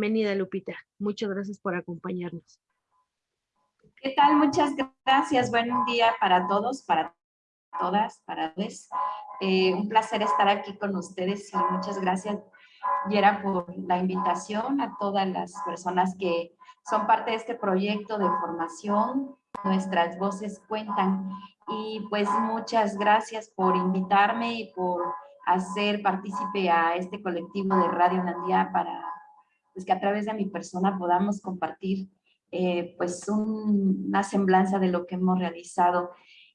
Bienvenida, Lupita. Muchas gracias por acompañarnos. ¿Qué tal? Muchas gracias. Buen día para todos, para todas, para todos. Eh, un placer estar aquí con ustedes y muchas gracias, Yera, por la invitación a todas las personas que son parte de este proyecto de formación. Nuestras voces cuentan. Y pues muchas gracias por invitarme y por hacer partícipe a este colectivo de Radio Nandía para pues, que a través de mi persona podamos compartir eh, pues una semblanza de lo que hemos realizado.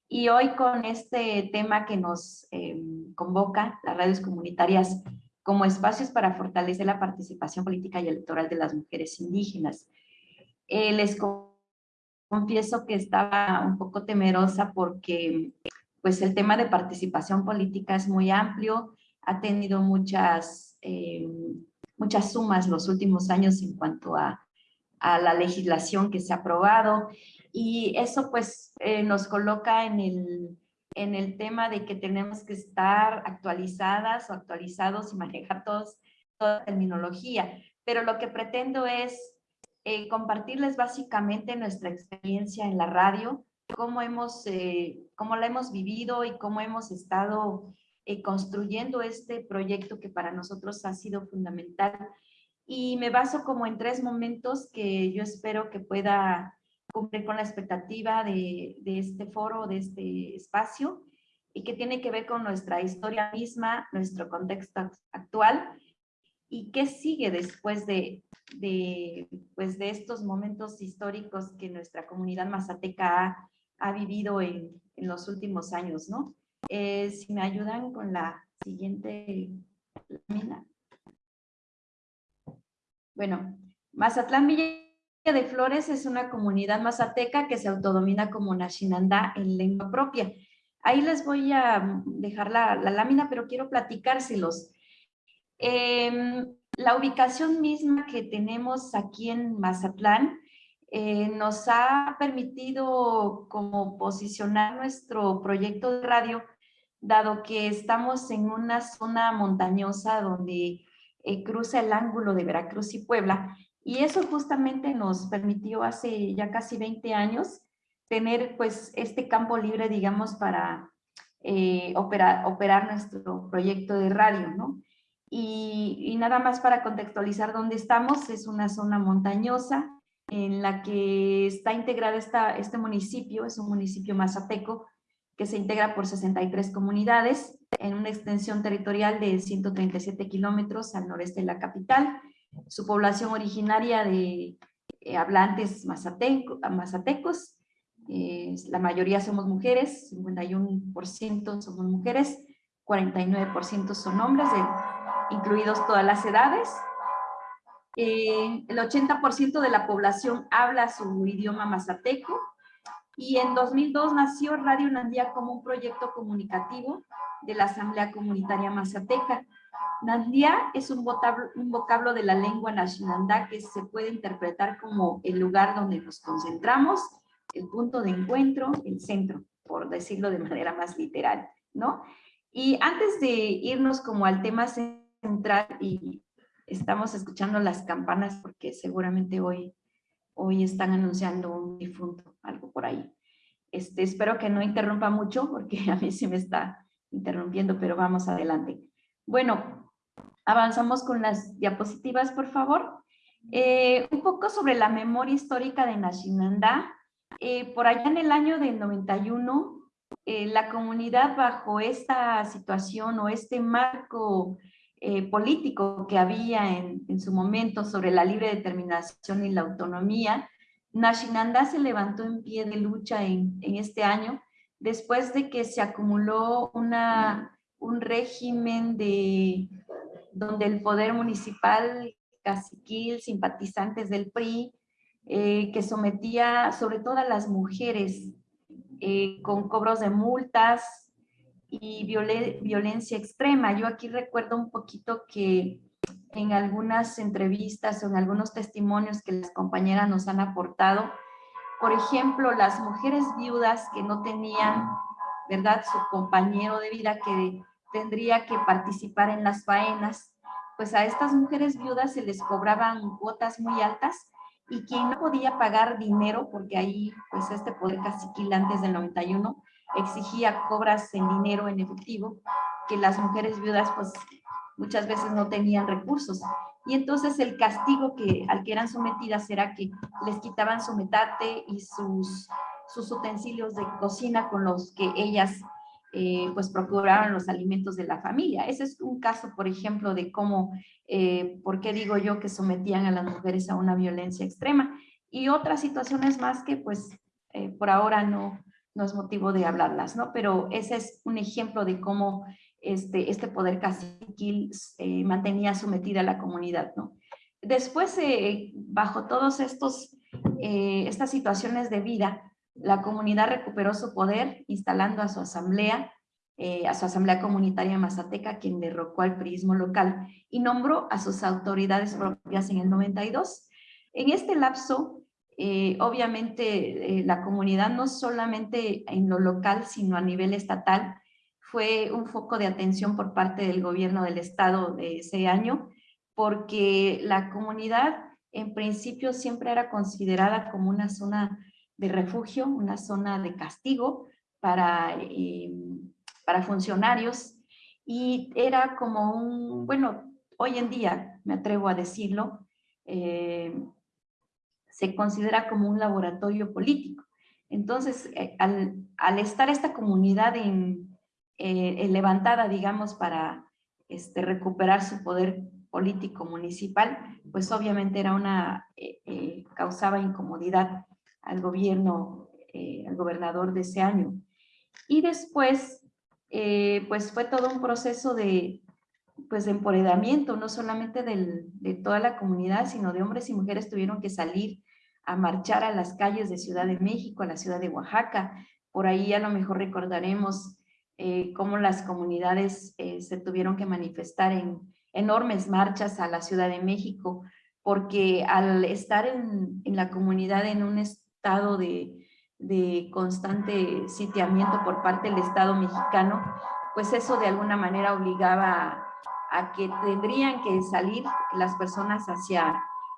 Y hoy con este tema que nos eh, convoca, las radios comunitarias como espacios para fortalecer la participación política y electoral de las mujeres indígenas. Eh, les confieso que estaba un poco temerosa porque pues el tema de participación política es muy amplio, ha tenido muchas, eh, muchas sumas los últimos años en cuanto a, a, la legislación que se ha aprobado y eso pues eh, nos coloca en el, en el tema de que tenemos que estar actualizadas o actualizados y manejar todos, toda la terminología. Pero lo que pretendo es eh, compartirles básicamente nuestra experiencia en la radio, cómo, hemos, eh, cómo la hemos vivido y cómo hemos estado eh, construyendo este proyecto que para nosotros ha sido fundamental. Y me baso como en tres momentos que yo espero que pueda cumplir con la expectativa de, de este foro, de este espacio, y que tiene que ver con nuestra historia misma, nuestro contexto actual y qué sigue después de, de, pues de estos momentos históricos que nuestra comunidad mazateca ha, ha vivido en, en, los últimos años, ¿no? Eh, si me ayudan con la siguiente lámina. Bueno, Mazatlán Villa de Flores es una comunidad mazateca que se autodomina como Nashinandá en lengua propia. Ahí les voy a dejar la, la lámina, pero quiero platicárselos. Eh, la ubicación misma que tenemos aquí en Mazatlán eh, nos ha permitido como posicionar nuestro proyecto de radio, dado que estamos en una zona montañosa donde eh, cruza el ángulo de Veracruz y Puebla, y eso justamente nos permitió hace ya casi 20 años tener pues este campo libre, digamos, para eh, operar, nuestro proyecto de radio, ¿no? Y, nada más para contextualizar dónde estamos, es una zona montañosa en la que está integrada esta, este municipio, es un municipio mazateco, que se integra por 63 comunidades en una extensión territorial de 137 kilómetros al noreste de la capital. Su población originaria de eh, hablantes mazateco, mazatecos, eh, la mayoría somos mujeres, 51% somos mujeres, 49% son hombres, incluidos todas las edades. Eh, el 80% de la población habla su idioma mazateco y en 2002 nació Radio Nandía como un proyecto comunicativo de la Asamblea Comunitaria Mazateca. Nandía es un vocablo, de la lengua nacionandá que se puede interpretar como el lugar donde nos concentramos, el punto de encuentro, el centro, por decirlo de manera más literal, ¿no? Y antes de irnos como al tema central, y estamos escuchando las campanas porque seguramente hoy, hoy están anunciando un difunto, algo por ahí. Este, espero que no interrumpa mucho porque a mí sí me está interrumpiendo, pero vamos adelante. Bueno, avanzamos con las diapositivas, por favor. Eh, un poco sobre la memoria histórica de Nashinanda. Eh, por allá en el año del 91, eh, la comunidad bajo esta situación o este marco eh, político que había en, su momento sobre la libre determinación y la autonomía, Nashinanda se levantó en pie de lucha en, este año después de que se acumuló una, un régimen de, donde el poder municipal, caciquil, simpatizantes del PRI, eh, que sometía sobre todo a las mujeres eh, con cobros de multas, y violencia extrema. Yo aquí recuerdo un poquito que en algunas entrevistas o en algunos testimonios que las compañeras nos han aportado, por ejemplo, las mujeres viudas que no tenían, ¿verdad?, su compañero de vida que tendría que participar en las faenas, pues a estas mujeres viudas se les cobraban cuotas muy altas y quien no podía pagar dinero, porque ahí pues este poder caciquil antes del 91 exigía cobras en dinero en efectivo, que las mujeres viudas pues muchas veces no tenían recursos. Y entonces el castigo que, al que eran sometidas era que les quitaban su metate y sus, sus utensilios de cocina con los que ellas eh, pues procuraban los alimentos de la familia. Ese es un caso, por ejemplo, de cómo, eh, ¿por qué digo yo que sometían a las mujeres a una violencia extrema? Y otras situaciones más que pues eh, por ahora no, no es motivo de hablarlas, ¿no? Pero ese es un ejemplo de cómo este, este poder caciquil eh, mantenía sometida a la comunidad, ¿no? Después, eh, bajo todas eh, estas situaciones de vida, la comunidad recuperó su poder instalando a su asamblea, a su asamblea comunitaria mazateca, quien derrocó al prismo local y nombró a sus autoridades propias en el 92. En este lapso, obviamente, la comunidad no solamente en lo local, sino a nivel estatal, fue un foco de atención por parte del gobierno del estado de ese año, porque la comunidad en principio siempre era considerada como una zona de refugio, una zona de castigo para, eh, para funcionarios y era como un, bueno, hoy en día, me atrevo a decirlo, eh, se considera como un laboratorio político. Entonces, eh, al, estar esta comunidad en, eh, eh, levantada, digamos, para este, recuperar su poder político municipal, pues obviamente era una, causaba incomodidad al gobierno, al gobernador de ese año. Y después, pues fue todo un proceso de, pues no solamente de toda la comunidad, sino de hombres y mujeres tuvieron que salir a marchar a las calles de Ciudad de México, a la ciudad de Oaxaca. Por ahí a lo mejor recordaremos eh, cómo las comunidades eh, se tuvieron que manifestar en enormes marchas a la Ciudad de México, porque al estar en, la comunidad en un estado de, de, constante sitiamiento por parte del Estado mexicano, pues eso de alguna manera obligaba a, que tendrían que salir las personas hacia,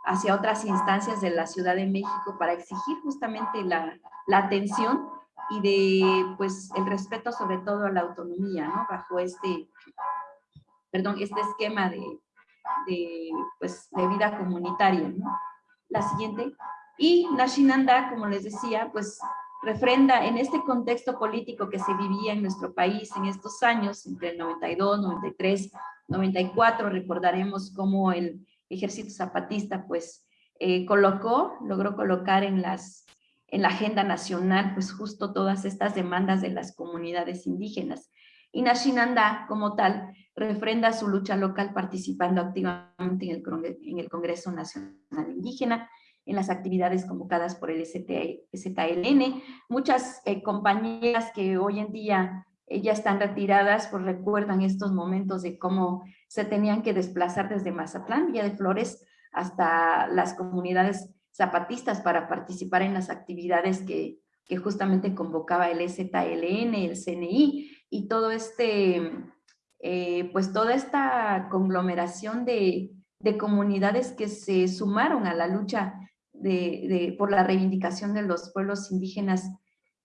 hacia otras instancias de la Ciudad de México para exigir justamente la, la atención y de pues el respeto sobre todo a la autonomía, ¿no? Bajo este, perdón, este esquema de, de, pues, de vida comunitaria, ¿no? La siguiente. Y Nashinanda, como les decía, pues refrenda en este contexto político que se vivía en nuestro país en estos años, entre el 92, 93, 94, recordaremos cómo el ejército zapatista pues eh, colocó, logró colocar en las la agenda nacional, pues justo todas estas demandas de las comunidades indígenas. Y Nashinanda, como tal, refrenda su lucha local participando activamente en el, Congreso Nacional Indígena, en las actividades convocadas por el STLN. Muchas eh, compañeras que hoy en día ya están retiradas, pues recuerdan estos momentos de cómo se tenían que desplazar desde Mazatlán, Villa de Flores, hasta las comunidades zapatistas para participar en las actividades que, que justamente convocaba el ZLN, el CNI y todo este, eh, pues toda esta conglomeración de, de, comunidades que se sumaron a la lucha de, por la reivindicación de los pueblos indígenas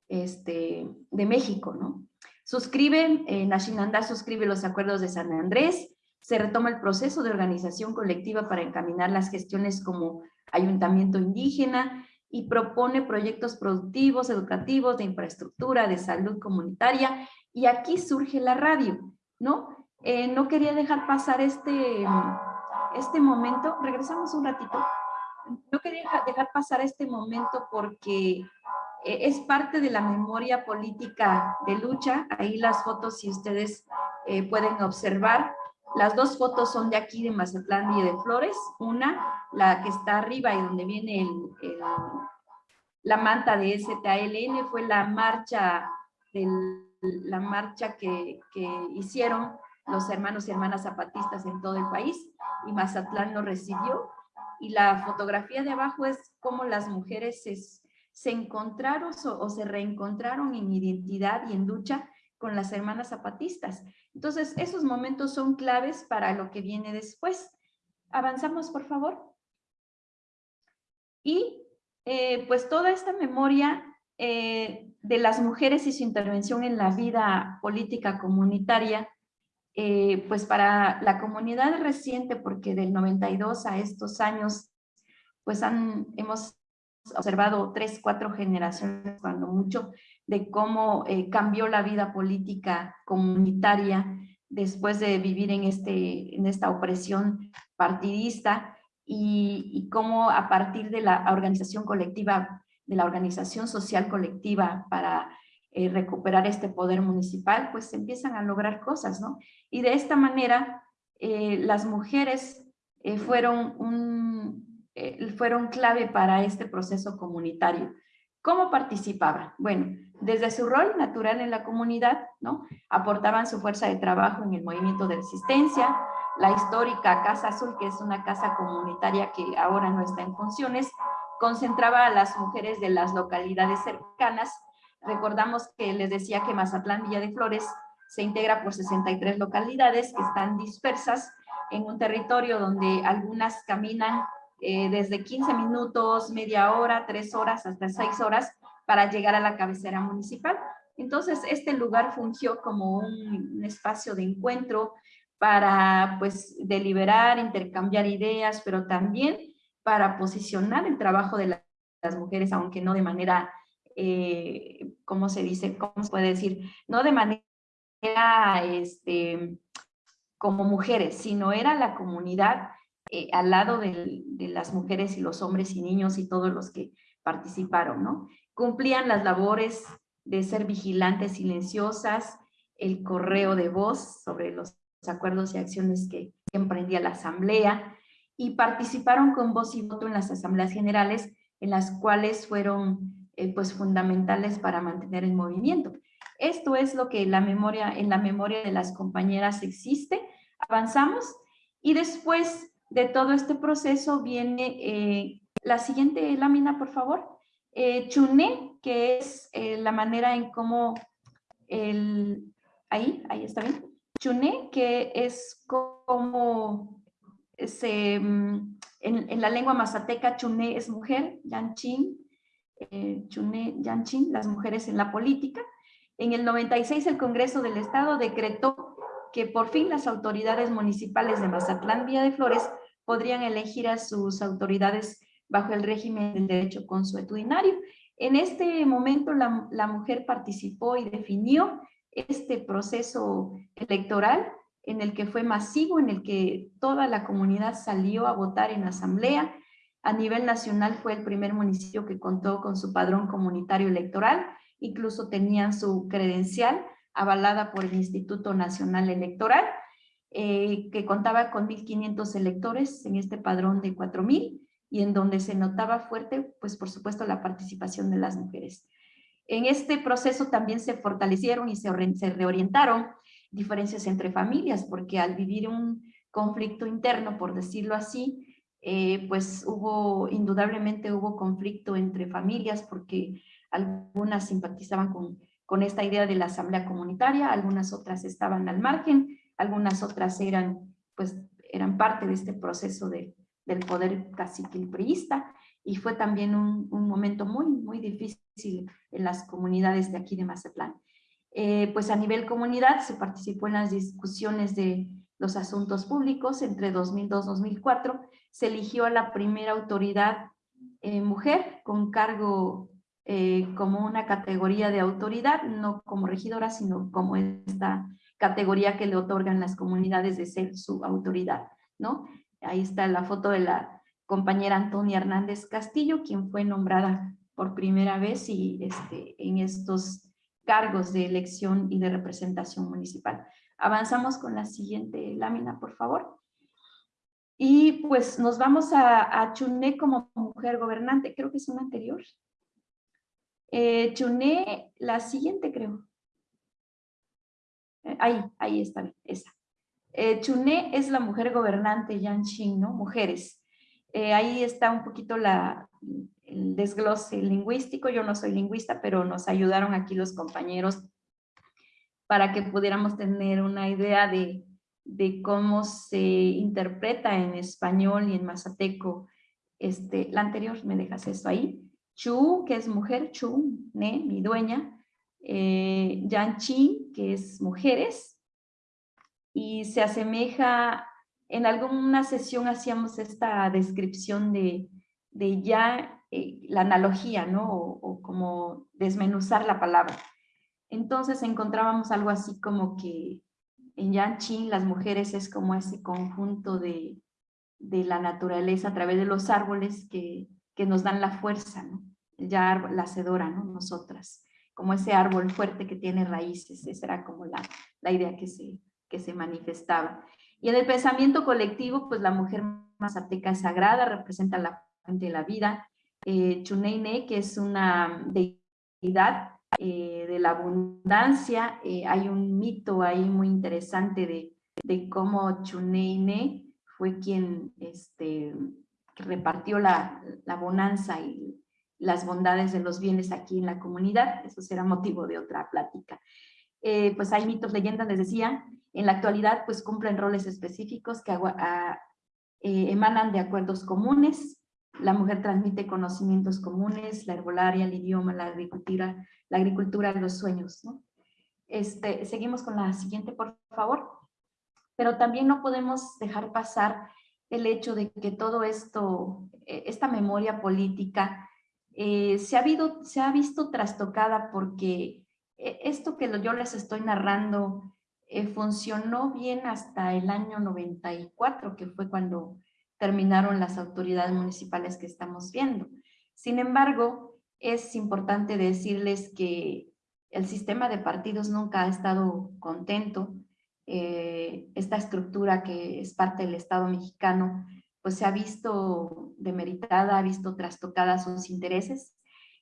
este, de México, ¿no? Suscriben, eh, Nashinanda suscribe los acuerdos de San Andrés, se retoma el proceso de organización colectiva para encaminar las gestiones como ayuntamiento indígena y propone proyectos productivos, educativos, de infraestructura, de salud comunitaria, y aquí surge la radio, ¿no? Eh, no quería dejar pasar este, este momento, regresamos un ratito, no quería dejar pasar este momento porque es parte de la memoria política de lucha, ahí las fotos si ustedes eh, pueden observar, las dos fotos son de aquí, de Mazatlán y de Flores. Una, la que está arriba y donde viene la manta de STALN, fue la marcha, la marcha que, hicieron los hermanos y hermanas zapatistas en todo el país y Mazatlán lo recibió. Y la fotografía de abajo es cómo las mujeres se, encontraron o, o se reencontraron en identidad y en lucha con las hermanas zapatistas. Entonces, esos momentos son claves para lo que viene después. Avanzamos, por favor. Y eh, pues toda esta memoria eh, de las mujeres y su intervención en la vida política comunitaria, eh, pues para la comunidad reciente, porque del 92 a estos años, pues han, hemos observado tres, cuatro generaciones, cuando mucho, de cómo cambió la vida política comunitaria después de vivir en, este, en esta opresión partidista y, cómo a partir de la organización colectiva, de la organización social colectiva para eh, recuperar este poder municipal, pues se empiezan a lograr cosas, ¿no? Y de esta manera, eh, las mujeres eh, fueron, un, fueron clave para este proceso comunitario. ¿Cómo participaban? Bueno, desde su rol natural en la comunidad, ¿no? Aportaban su fuerza de trabajo en el movimiento de resistencia, la histórica Casa Azul, que es una casa comunitaria que ahora no está en funciones, concentraba a las mujeres de las localidades cercanas. Recordamos que les decía que Mazatlán Villa de Flores se integra por 63 localidades que están dispersas en un territorio donde algunas caminan eh, desde 15 minutos, media hora, tres horas, hasta seis horas para llegar a la cabecera municipal. Entonces, este lugar fungió como un espacio de encuentro, para pues deliberar, intercambiar ideas, pero también para posicionar el trabajo de las mujeres, aunque no de manera, eh, ¿cómo se dice? ¿Cómo se puede decir? No de manera, este, como mujeres, sino era la comunidad eh, al lado de, las mujeres y los hombres y niños y todos los que participaron, ¿no? Cumplían las labores de ser vigilantes silenciosas, el correo de voz sobre los acuerdos y acciones que, emprendía la Asamblea y participaron con voz y voto en las asambleas generales en las cuales fueron eh, pues fundamentales para mantener el movimiento. Esto es lo que la memoria, en la memoria de las compañeras existe. Avanzamos y después de todo este proceso viene eh, la siguiente lámina, por favor. Eh, Chuné, que es la manera en cómo el... Ahí, ahí está bien chuné, que es como se, mm, en, la lengua mazateca, chuné es mujer, yanchin, eh, chuné, yanchin, las mujeres en la política. En el 96 el Congreso del Estado decretó que por fin las autoridades municipales de Mazatlán, Vía de Flores, podrían elegir a sus autoridades bajo el régimen del derecho consuetudinario. En este momento la, la mujer participó y definió este proceso electoral en el que fue masivo, en el que toda la comunidad salió a votar en asamblea. A nivel nacional fue el primer municipio que contó con su padrón comunitario electoral, incluso tenían su credencial avalada por el Instituto Nacional Electoral, eh, que contaba con 1.500 electores en este padrón de 4.000 y en donde se notaba fuerte, pues por supuesto, la participación de las mujeres. En este proceso también se fortalecieron y se, reorientaron diferencias entre familias, porque al vivir un conflicto interno, por decirlo así, eh, pues hubo, indudablemente hubo conflicto entre familias, porque algunas simpatizaban con, con esta idea de la asamblea comunitaria, algunas otras estaban al margen, algunas otras eran, pues, eran parte de este proceso de, del poder caciquilpriista, y fue también un, un, momento muy, muy difícil en las comunidades de aquí de Mazatlán. Eh, pues a nivel comunidad se participó en las discusiones de los asuntos públicos entre 2002-2004, se eligió a la primera autoridad eh, mujer con cargo eh, como una categoría de autoridad, no como regidora, sino como esta categoría que le otorgan las comunidades de ser su autoridad, ¿no? Ahí está la foto de la compañera Antonia Hernández Castillo, quien fue nombrada por primera vez y este, en estos cargos de elección y de representación municipal. Avanzamos con la siguiente lámina, por favor. Y pues nos vamos a, Chuné como mujer gobernante, creo que es una anterior. Eh, Chuné, la siguiente creo. Eh, ahí, ahí está, esa. Eh, Chuné es la mujer gobernante Yanqing, ¿no? Mujeres. Eh, ahí está un poquito la, el desglose lingüístico. Yo no soy lingüista, pero nos ayudaron aquí los compañeros para que pudiéramos tener una idea de, de cómo se interpreta en español y en mazateco. Este, la anterior, me dejas esto ahí. Chu, que es mujer, Chu, ne, mi dueña. Eh, Yanchi, que es mujeres. Y se asemeja, en alguna sesión hacíamos esta descripción de, de ya eh, la analogía, ¿no? O, como desmenuzar la palabra. Entonces encontrábamos algo así como que en Yanqing las mujeres es como ese conjunto de, de la naturaleza a través de los árboles que, que nos dan la fuerza, ¿no? ya la hacedora, ¿no? nosotras, como ese árbol fuerte que tiene raíces, esa era como la, la idea que se, que se manifestaba. Y en el pensamiento colectivo, pues la mujer mazateca es sagrada, representa la fuente de la vida. Eh, Chuneine, que es una deidad eh, de la abundancia. Eh, hay un mito ahí muy interesante de, de cómo Chuneine fue quien este, repartió la, la, bonanza y las bondades de los bienes aquí en la comunidad. Eso será motivo de otra plática. Eh, pues hay mitos, leyendas, les decía. En la actualidad pues cumplen roles específicos que a, emanan de acuerdos comunes la mujer transmite conocimientos comunes, la herbolaria, el idioma, la agricultura, la agricultura, los sueños. ¿no? Este, seguimos con la siguiente, por favor. Pero también no podemos dejar pasar el hecho de que todo esto, eh, esta memoria política, eh, se, ha visto trastocada porque eh, esto que yo les estoy narrando funcionó bien hasta el año 94, que fue cuando terminaron las autoridades municipales que estamos viendo. Sin embargo, es importante decirles que el sistema de partidos nunca ha estado contento. Eh, esta estructura que es parte del Estado mexicano, pues se ha visto demeritada, ha visto trastocada sus intereses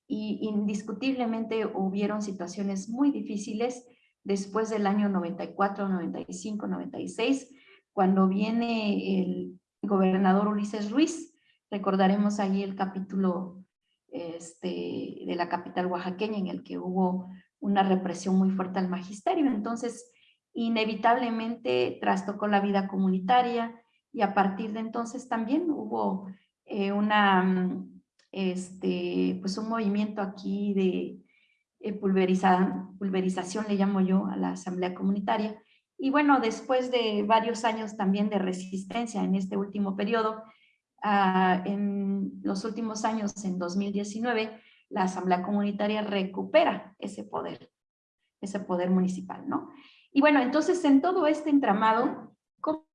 y indiscutiblemente hubieron situaciones muy difíciles después del año 94, 95, 96, cuando viene el gobernador Ulises Ruiz. Recordaremos ahí el capítulo este, de la capital oaxaqueña en el que hubo una represión muy fuerte al magisterio. Entonces, inevitablemente trastocó la vida comunitaria y a partir de entonces también hubo eh, una, este, pues un movimiento aquí de eh, pulverización, le llamo yo, a la asamblea comunitaria, y bueno, después de varios años también de resistencia en este último periodo, ah, en los últimos años, en 2019, la Asamblea Comunitaria recupera ese poder, ese poder municipal, ¿no? Y bueno, entonces en todo este entramado,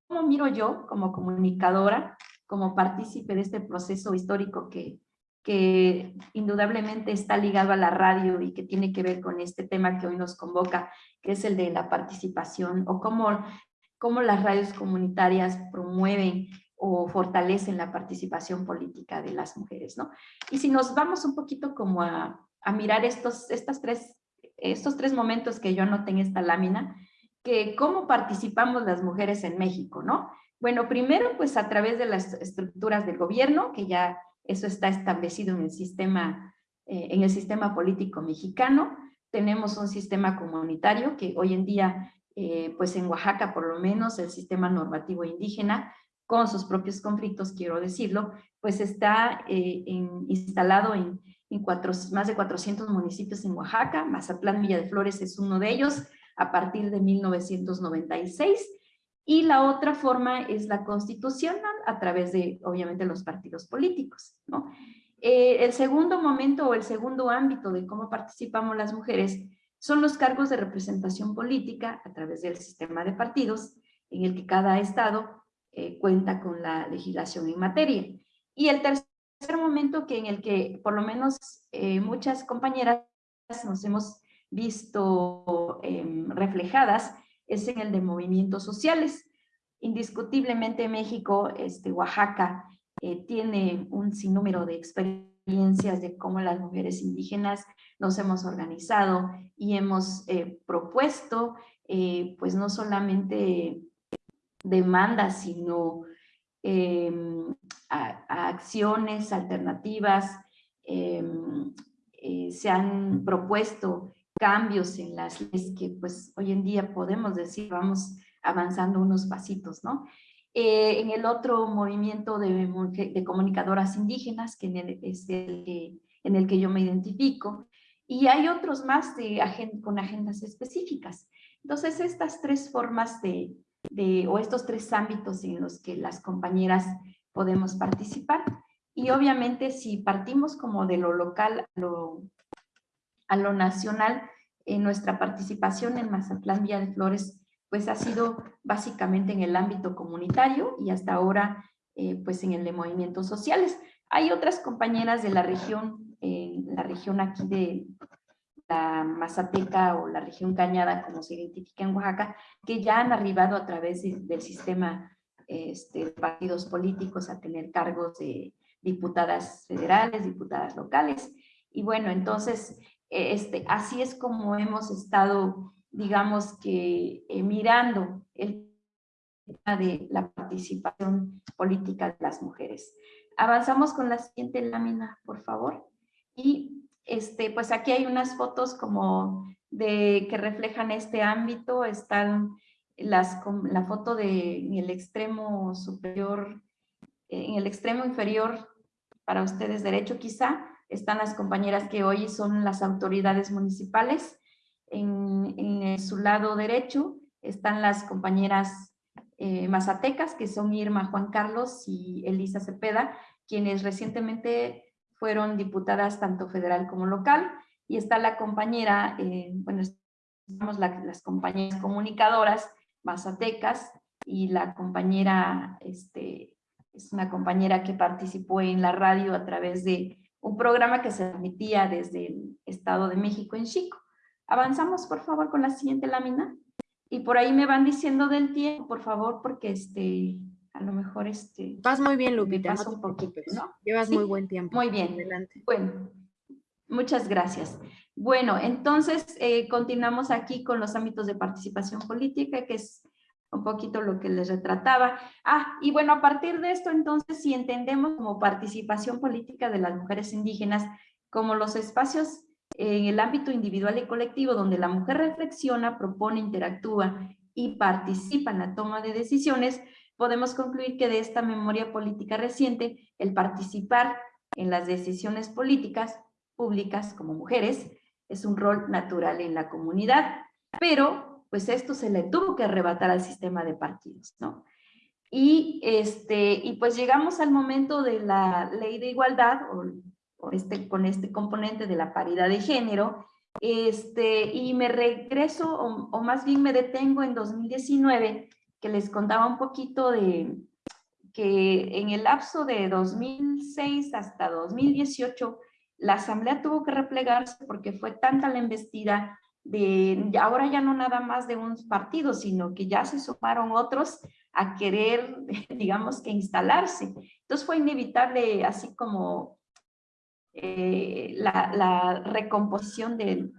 ¿cómo miro yo como comunicadora, como partícipe de este proceso histórico que, que indudablemente está ligado a la radio y que tiene que ver con este tema que hoy nos convoca, que es el de la participación o cómo, cómo las radios comunitarias promueven o fortalecen la participación política de las mujeres, ¿no? Y si nos vamos un poquito como a, a mirar estos, estas tres, estos tres momentos que yo anoté en esta lámina, que cómo participamos las mujeres en México, ¿no? Bueno, primero pues a través de las estructuras del gobierno, que ya eso está establecido en el sistema, eh, en el sistema político mexicano. Tenemos un sistema comunitario que hoy en día, eh, pues en Oaxaca por lo menos, el sistema normativo indígena, con sus propios conflictos, quiero decirlo, pues está eh, instalado en, en cuatro, más de 400 municipios en Oaxaca. Mazatlán Villa de Flores es uno de ellos a partir de 1996 y la otra forma es la constitucional a través de, obviamente, los partidos políticos. ¿no? Eh, el segundo momento o el segundo ámbito de cómo participamos las mujeres son los cargos de representación política a través del sistema de partidos en el que cada estado eh, cuenta con la legislación en materia. Y el tercer momento que en el que por lo menos eh, muchas compañeras nos hemos visto em, reflejadas es en el de movimientos sociales. Indiscutiblemente México, este, Oaxaca, eh, tiene un sinnúmero de experiencias de cómo las mujeres indígenas nos hemos organizado y hemos eh, propuesto, eh, pues no solamente demandas, sino em, acciones alternativas, em, se han propuesto cambios en las leyes que pues hoy en día podemos decir vamos avanzando unos pasitos, ¿no? Eh, en el otro movimiento de, de comunicadoras indígenas, que es el que, en el que yo me identifico, y hay otros más de con agendas específicas. Entonces, estas tres formas de, de, o estos tres ámbitos en los que las compañeras podemos participar, y obviamente si partimos como de lo local a lo, a lo nacional, en nuestra participación en Mazatlán Villa de Flores pues ha sido básicamente en el ámbito comunitario y hasta ahora eh, pues en el de movimientos sociales. Hay otras compañeras de la región, en la región aquí de la Mazateca o la región Cañada, como se identifica en Oaxaca, que ya han arribado a través del sistema este, de partidos políticos a tener cargos de diputadas federales, diputadas locales. Y bueno, entonces, este, así es como hemos estado digamos que eh, mirando el tema de la participación política de las mujeres. Avanzamos con la siguiente lámina, por favor. Y este, pues aquí hay unas fotos como de que reflejan este ámbito. Están las, la foto de en el extremo superior, en el extremo inferior, para ustedes derecho quizá, están las compañeras que hoy son las autoridades municipales. En, su lado derecho están las compañeras eh, mazatecas, que son Irma Juan Carlos y Elisa Cepeda, quienes recientemente fueron diputadas tanto federal como local, y está la compañera, eh, bueno, estamos las compañeras comunicadoras mazatecas, y la compañera, este, es una compañera que participó en la radio a través de un programa que se transmitía desde el Estado de México en Chico. Avanzamos, por favor, con la siguiente lámina. Y por ahí me van diciendo del tiempo, por favor, porque este, a lo mejor este... Vas muy bien, Lupita. Pasa un poquito, ¿no? Llevas muy buen tiempo. Muy bien. Adelante. Bueno, muchas gracias. Bueno, entonces eh, continuamos aquí con los ámbitos de participación política, que es un poquito lo que les retrataba. Ah, y bueno, a partir de esto, entonces, si entendemos como participación política de las mujeres indígenas como los espacios en el ámbito individual y colectivo, donde la mujer reflexiona, propone, interactúa y participa en la toma de decisiones, podemos concluir que de esta memoria política reciente, el participar en las decisiones políticas públicas como mujeres es un rol natural en la comunidad, pero pues esto se le tuvo que arrebatar al sistema de partidos, ¿no? Y, este, y pues llegamos al momento de la ley de igualdad o este, con este componente de la paridad de género, este, y me regreso, o, más bien me detengo en 2019, que les contaba un poquito de que en el lapso de 2006 hasta 2018, la asamblea tuvo que replegarse porque fue tanta la embestida de, ahora ya no nada más de un partido, sino que ya se sumaron otros a querer, digamos que instalarse. Entonces fue inevitable, así como eh, la, recomposición del,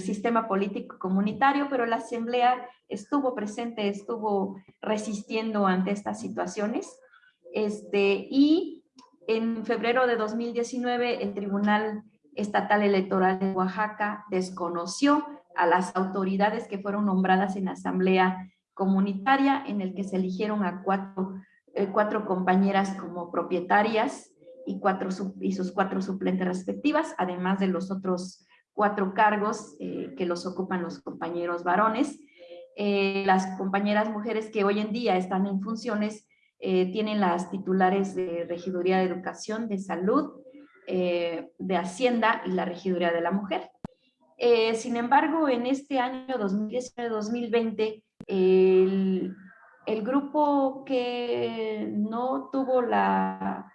sistema político comunitario, pero la Asamblea estuvo presente, estuvo resistiendo ante estas situaciones. Este, y en febrero de 2019 el Tribunal Estatal Electoral de Oaxaca desconoció a las autoridades que fueron nombradas en asamblea comunitaria en el que se eligieron a cuatro, eh, cuatro compañeras como propietarias y, cuatro, y sus cuatro suplentes respectivas, además de los otros cuatro cargos eh, que los ocupan los compañeros varones. Eh, las compañeras mujeres que hoy en día están en funciones tienen las titulares de Regiduría de Educación, de Salud, de Hacienda y la Regiduría de la Mujer. Sin embargo, en este año 2019-2020, el, el grupo que no tuvo la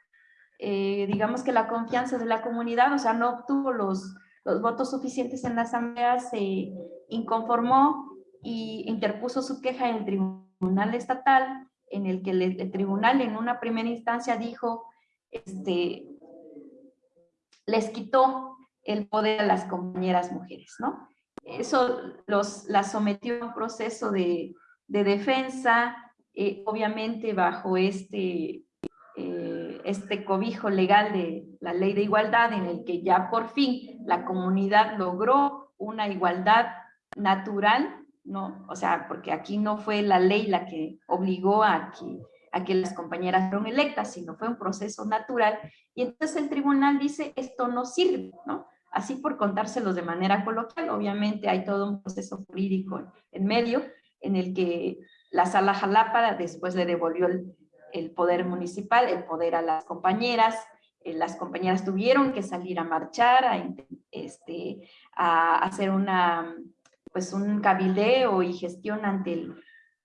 eh, digamos que la confianza de la comunidad, o sea, no obtuvo los, los votos suficientes en la asamblea, se inconformó y interpuso su queja en el tribunal estatal, en el que el, tribunal en una primera instancia dijo, este, les quitó el poder a las compañeras mujeres, ¿no? Eso los, las sometió a un proceso de, de defensa, eh, obviamente bajo este eh, este cobijo legal de la ley de igualdad en el que ya por fin la comunidad logró una igualdad natural, ¿no? O sea, porque aquí no fue la ley la que obligó a que, a que las compañeras fueron electas, sino fue un proceso natural. Y entonces el tribunal dice, esto no sirve, ¿no? Así por contárselos de manera coloquial, obviamente hay todo un proceso jurídico en medio, en el que la sala Jalapa después le devolvió el, el poder municipal, el poder a las compañeras, eh, las compañeras tuvieron que salir a marchar, a, este, a hacer una, pues un cabildeo y gestión ante,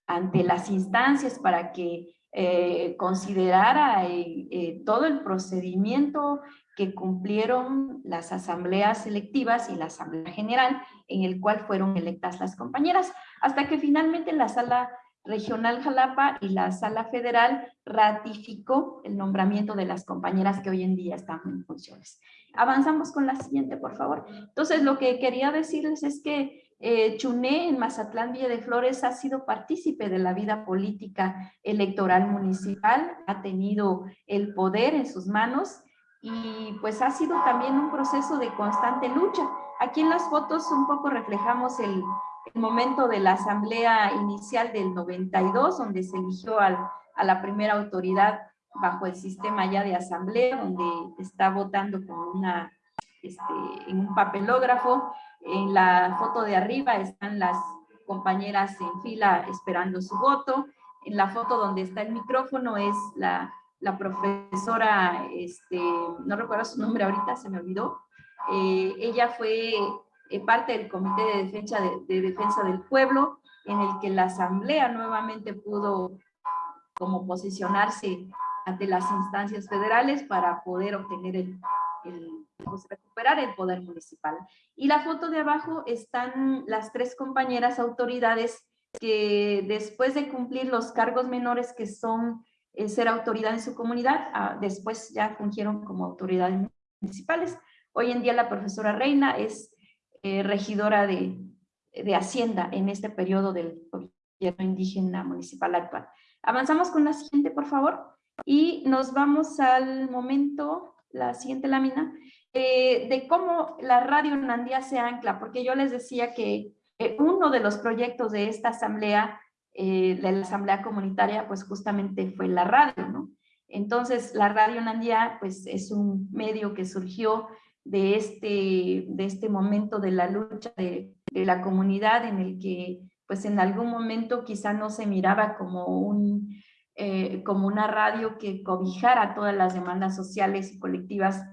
ante las instancias para que eh, considerara eh, todo el procedimiento que cumplieron las asambleas selectivas y la asamblea general en el cual fueron electas las compañeras, hasta que finalmente la sala Regional Jalapa y la Sala Federal ratificó el nombramiento de las compañeras que hoy en día están en funciones. Avanzamos con la siguiente, por favor. Entonces, lo que quería decirles es que eh, Chuné en Mazatlán Villa de Flores ha sido partícipe de la vida política electoral municipal, ha tenido el poder en sus manos y pues ha sido también un proceso de constante lucha. Aquí en las fotos un poco reflejamos el, el momento de la asamblea inicial del 92, donde se eligió a la primera autoridad bajo el sistema ya de asamblea, donde está votando con una, este, en un papelógrafo. En la foto de arriba están las compañeras en fila esperando su voto. En la foto donde está el micrófono es la, profesora, este, no recuerdo su nombre ahorita, se me olvidó. Eh, ella fue eh, parte del Comité de Defensa, de, Defensa del Pueblo, en el que la Asamblea nuevamente pudo como posicionarse ante las instancias federales para poder obtener el, recuperar el poder municipal. Y la foto de abajo están las tres compañeras autoridades que después de cumplir los cargos menores que son eh, ser autoridad en su comunidad, ah, después ya fungieron como autoridades municipales. Hoy en día la profesora Reina es eh, regidora de, de, Hacienda en este periodo del gobierno indígena municipal actual. Avanzamos con la siguiente, por favor, y nos vamos al momento, la siguiente lámina, eh, de cómo la radio Nandía se ancla, porque yo les decía que eh, uno de los proyectos de esta asamblea, de la asamblea comunitaria, pues justamente fue la radio, ¿no? Entonces, la radio Nandía, pues es un medio que surgió de este, de este momento de la lucha de, la comunidad en el que pues en algún momento quizá no se miraba como, un, eh, como una radio que cobijara todas las demandas sociales y colectivas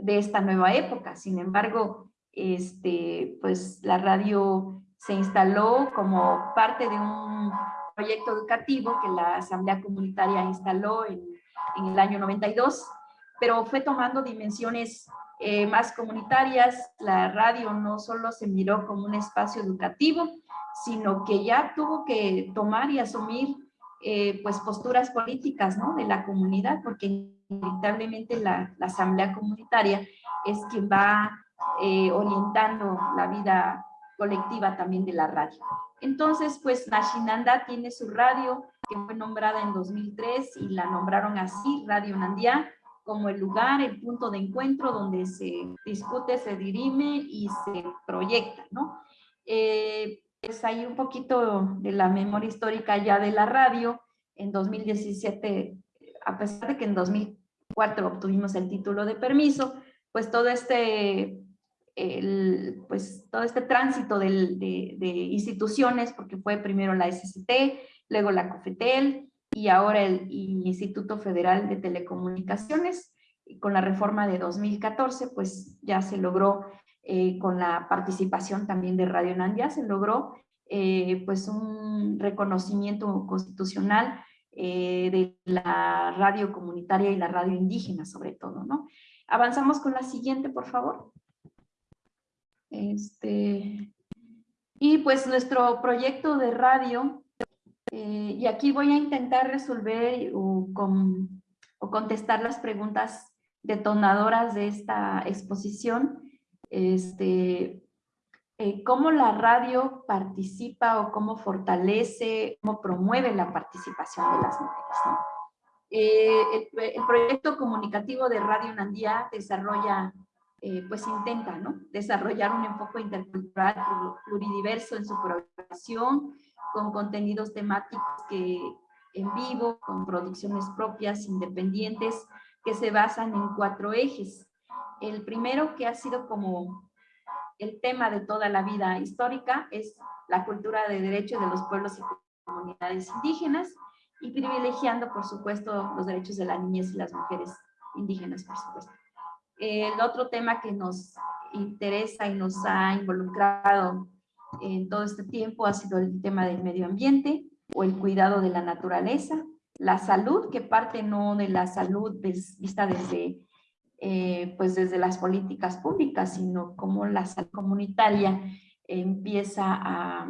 de esta nueva época. Sin embargo, este, pues la radio se instaló como parte de un proyecto educativo que la Asamblea Comunitaria instaló en, en el año 92, pero fue tomando dimensiones eh, más comunitarias, la radio no solo se miró como un espacio educativo, sino que ya tuvo que tomar y asumir eh, pues posturas políticas ¿no? de la comunidad, porque inevitablemente la, la asamblea comunitaria es quien va eh, orientando la vida colectiva también de la radio. Entonces, pues Nashinanda tiene su radio, que fue nombrada en 2003 y la nombraron así, Radio Nandia, como el lugar, el punto de encuentro donde se discute, se dirime y se proyecta, ¿no? Eh, pues un poquito de la memoria histórica ya de la radio. En 2017, a pesar de que en 2004 obtuvimos el título de permiso, pues todo este, el, pues todo este tránsito de, de instituciones, porque fue primero la SCT, luego la COFETEL, y ahora el Instituto Federal de Telecomunicaciones. Con la reforma de 2014, pues ya se logró, eh, con la participación también de Radio Nandia, se logró eh, pues un reconocimiento constitucional eh, de la radio comunitaria y la radio indígena sobre todo, ¿no? Avanzamos con la siguiente, por favor. Este, y pues nuestro proyecto de radio eh, y aquí voy a intentar resolver o, contestar las preguntas detonadoras de esta exposición. Este, eh, cómo la radio participa o cómo fortalece, cómo promueve la participación de las mujeres. Eh, el, proyecto comunicativo de Radio Nandía desarrolla eh, pues intenta ¿no? desarrollar un enfoque intercultural pluridiverso en su programación, con contenidos temáticos que en vivo, con producciones propias, independientes, que se basan en cuatro ejes. El primero que ha sido como el tema de toda la vida histórica es la cultura de derechos de los pueblos y comunidades indígenas y privilegiando, por supuesto, los derechos de la niñez y las mujeres indígenas, por supuesto. El otro tema que nos interesa y nos ha involucrado en todo este tiempo ha sido el tema del medio ambiente o el cuidado de la naturaleza, la salud, que parte no de la salud vista desde, eh, pues desde las políticas públicas, sino como la salud comunitaria empieza a,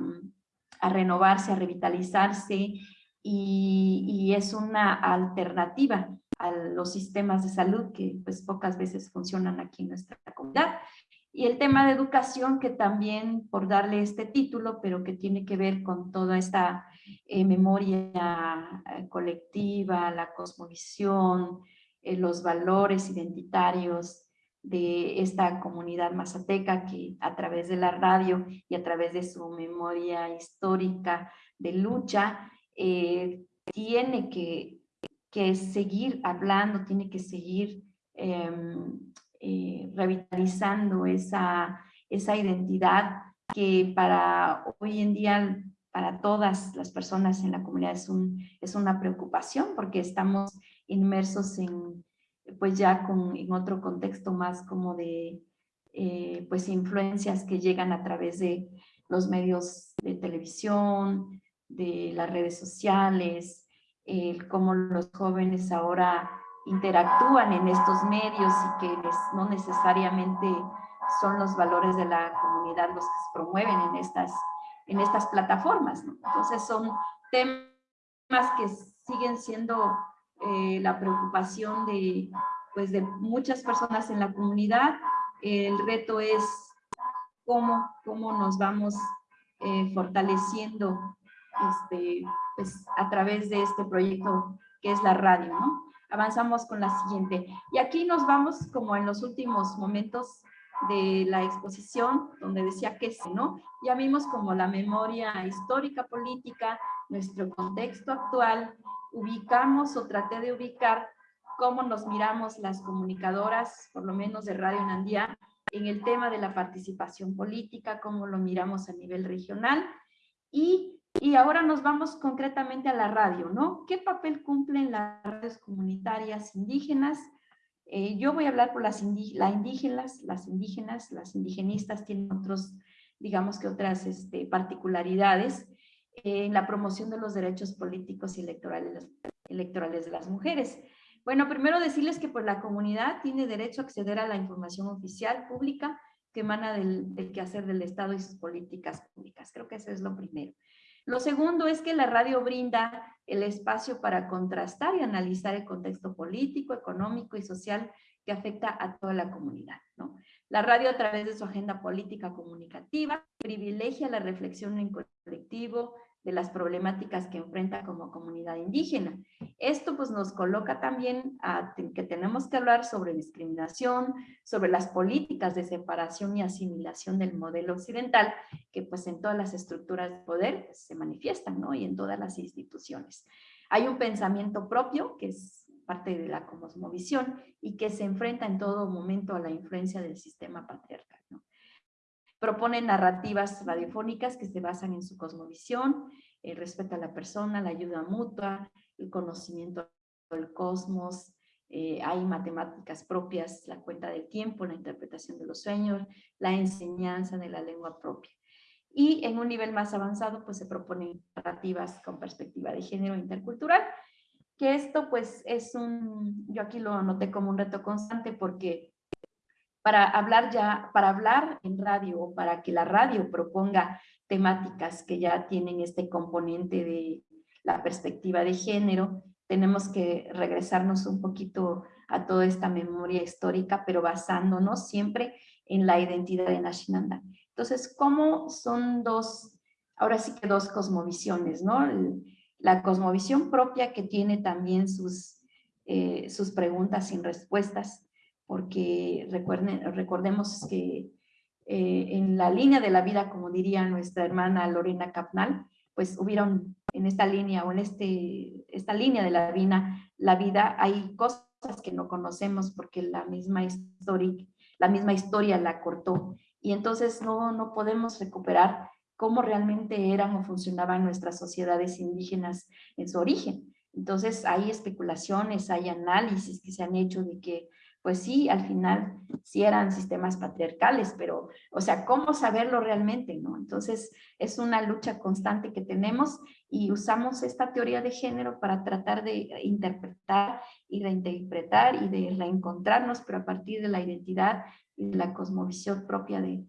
a renovarse, a revitalizarse y, es una alternativa a los sistemas de salud que pues pocas veces funcionan aquí en nuestra comunidad. Y el tema de educación que también, por darle este título, pero que tiene que ver con toda esta eh, memoria eh, colectiva, la cosmovisión, eh, los valores identitarios de esta comunidad mazateca que a través de la radio y a través de su memoria histórica de lucha eh, tiene que, seguir hablando, tiene que seguir em, eh, revitalizando esa, esa identidad que para hoy en día, para todas las personas en la comunidad es, un, es una preocupación porque estamos inmersos en, pues ya con, en otro contexto más como de, eh, pues influencias que llegan a través de los medios de televisión, de las redes sociales, cómo los jóvenes ahora interactúan en estos medios y que no necesariamente son los valores de la comunidad los que se promueven en estas, en estas plataformas. Entonces son temas que siguen siendo eh, la preocupación de, pues, de muchas personas en la comunidad. El reto es cómo, cómo nos vamos eh, fortaleciendo este, pues, a través de este proyecto que es la radio, ¿no? Avanzamos con la siguiente. Y aquí nos vamos como en los últimos momentos de la exposición, donde decía que sí, ¿no? Ya vimos como la memoria histórica, política, nuestro contexto actual, ubicamos o traté de ubicar cómo nos miramos las comunicadoras, por lo menos de Radio Nandía, en el tema de la participación política, cómo lo miramos a nivel regional y y ahora nos vamos concretamente a la radio, ¿no? ¿Qué papel cumplen las radios comunitarias indígenas? Eh, yo voy a hablar por las indígenas, las indígenas, las indigenistas tienen otros, digamos que otras este, particularidades en la promoción de los derechos políticos y electorales, electorales de las mujeres. Bueno, primero decirles que por la comunidad tiene derecho a acceder a la información oficial pública que emana del, del quehacer del Estado y sus políticas públicas. Creo que eso es lo primero. Lo segundo es que la radio brinda el espacio para contrastar y analizar el contexto político, económico y social que afecta a toda la comunidad. ¿no? La radio a través de su agenda política comunicativa privilegia la reflexión en colectivo, de las problemáticas que enfrenta como comunidad indígena. Esto pues nos coloca también a que tenemos que hablar sobre discriminación, sobre las políticas de separación y asimilación del modelo occidental, que pues en todas las estructuras de poder se manifiestan, ¿no? Y en todas las instituciones. Hay un pensamiento propio, que es parte de la cosmovisión, y que se enfrenta en todo momento a la influencia del sistema patriarcal. Propone narrativas radiofónicas que se basan en su cosmovisión, el respeto a la persona, la ayuda mutua, el conocimiento del cosmos, eh, hay matemáticas propias, la cuenta del tiempo, la interpretación de los sueños, la enseñanza de la lengua propia. Y en un nivel más avanzado, pues se proponen narrativas con perspectiva de género intercultural, que esto pues es un, yo aquí lo anoté como un reto constante porque para hablar ya, para hablar en radio o para que la radio proponga temáticas que ya tienen este componente de la perspectiva de género, tenemos que regresarnos un poquito a toda esta memoria histórica, pero basándonos siempre en la identidad de Nashinanda. Entonces, ¿cómo son dos, ahora sí que dos cosmovisiones, ¿no? La cosmovisión propia que tiene también sus, eh, sus preguntas sin respuestas, porque recuerden, recordemos que eh, en la línea de la vida, como diría nuestra hermana Lorena Capnal, pues hubieron en esta línea o en este, esta línea de la vida, la vida hay cosas que no conocemos porque la misma, historia, la misma historia la cortó y entonces no, no podemos recuperar cómo realmente eran o funcionaban nuestras sociedades indígenas en su origen. Entonces hay especulaciones, hay análisis que se han hecho de que pues sí, al final sí eran sistemas patriarcales, pero, o sea, ¿cómo saberlo realmente? no? Entonces, es una lucha constante que tenemos y usamos esta teoría de género para tratar de interpretar y reinterpretar y de reencontrarnos, pero a partir de la identidad y de la cosmovisión propia de,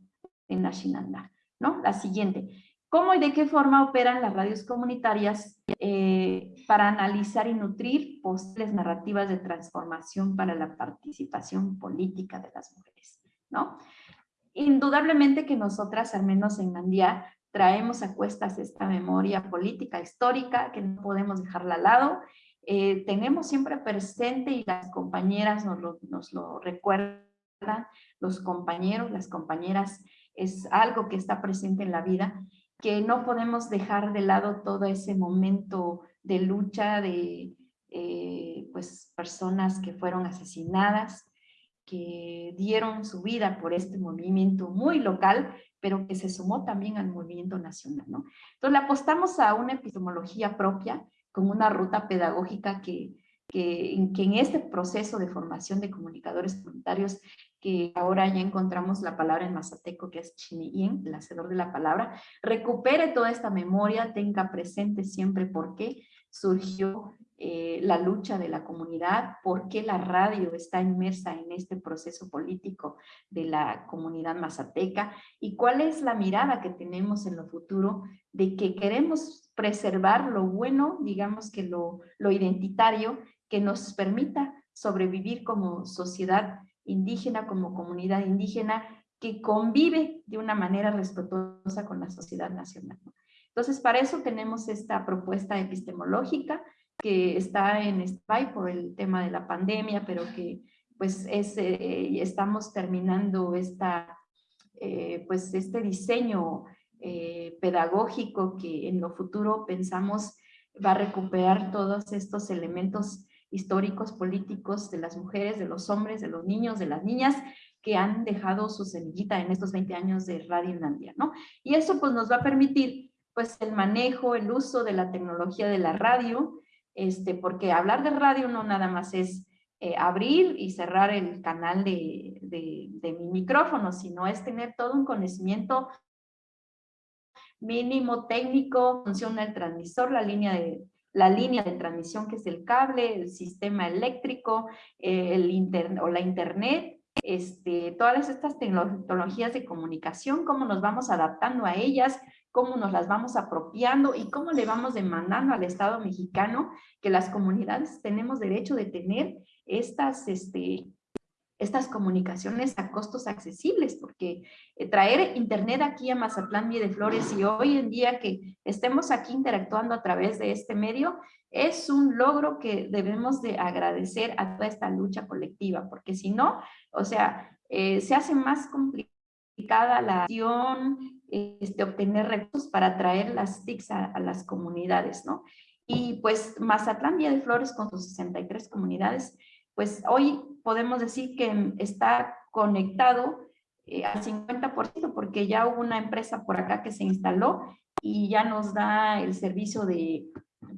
de Nashinanda, ¿no? La siguiente. ¿Cómo y de qué forma operan las radios comunitarias eh, para analizar y nutrir posibles narrativas de transformación para la participación política de las mujeres? ¿no? Indudablemente que nosotras, al menos en Mandía, traemos a cuestas esta memoria política histórica que no podemos dejarla al lado. Eh, tenemos siempre presente y las compañeras nos lo, nos lo recuerdan, los compañeros, las compañeras, es algo que está presente en la vida que no podemos dejar de lado todo ese momento de lucha de eh, pues, personas que fueron asesinadas, que dieron su vida por este movimiento muy local, pero que se sumó también al movimiento nacional. ¿no? Entonces le apostamos a una epistemología propia, con una ruta pedagógica que, que, que en este proceso de formación de comunicadores comunitarios que ahora ya encontramos la palabra en mazateco, que es chiniyin, el hacedor de la palabra, recupere toda esta memoria, tenga presente siempre por qué surgió eh, la lucha de la comunidad, por qué la radio está inmersa en este proceso político de la comunidad mazateca y cuál es la mirada que tenemos en lo futuro de que queremos preservar lo bueno, digamos que lo, lo identitario, que nos permita sobrevivir como sociedad indígena como comunidad indígena que convive de una manera respetuosa con la sociedad nacional. Entonces, para eso tenemos esta propuesta epistemológica que está en SPY por el tema de la pandemia, pero que pues es, eh, estamos terminando esta, eh, pues este diseño eh, pedagógico que en lo futuro pensamos va a recuperar todos estos elementos históricos, políticos de las mujeres, de los hombres, de los niños, de las niñas que han dejado su semillita en estos 20 años de Radio Inlandia, ¿no? Y eso pues nos va a permitir pues el manejo, el uso de la tecnología de la radio, este, porque hablar de radio no nada más es eh, abrir y cerrar el canal de, de, de mi micrófono, sino es tener todo un conocimiento mínimo técnico, funciona el transmisor, la línea de, la línea de transmisión que es el cable, el sistema eléctrico, eh, el internet o la internet, este, todas estas tecnologías de comunicación, cómo nos vamos adaptando a ellas, cómo nos las vamos apropiando y cómo le vamos demandando al Estado mexicano que las comunidades tenemos derecho de tener estas, este, estas comunicaciones a costos accesibles, porque eh, traer internet aquí a Mazatlán de Flores y hoy en día que estemos aquí interactuando a través de este medio, es un logro que debemos de agradecer a toda esta lucha colectiva, porque si no, o sea, eh, se hace más complicada la acción, este, obtener recursos para traer las TICs a, a las comunidades, ¿no? Y pues Mazatlán Vía de Flores con sus 63 comunidades pues hoy podemos decir que está conectado eh, al 50% porque ya hubo una empresa por acá que se instaló y ya nos da el servicio de